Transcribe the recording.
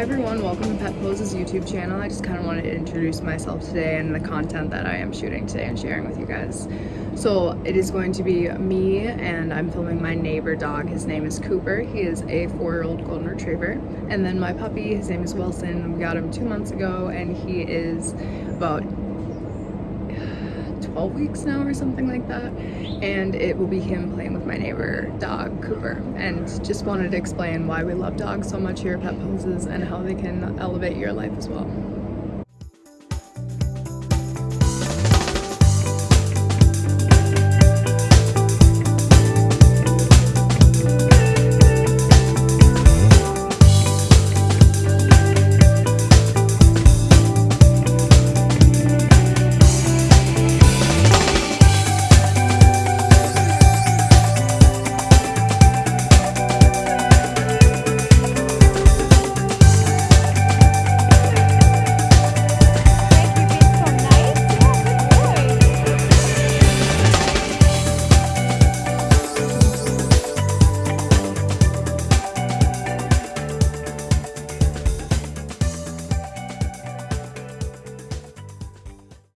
everyone, welcome to Pet Poses YouTube channel. I just kind of wanted to introduce myself today and the content that I am shooting today and sharing with you guys. So it is going to be me and I'm filming my neighbor dog. His name is Cooper. He is a four-year-old golden retriever. And then my puppy, his name is Wilson. We got him two months ago and he is about 12 weeks now or something like that and it will be him playing with my neighbor dog Cooper and just wanted to explain why we love dogs so much here at Pet Poses and how they can elevate your life as well.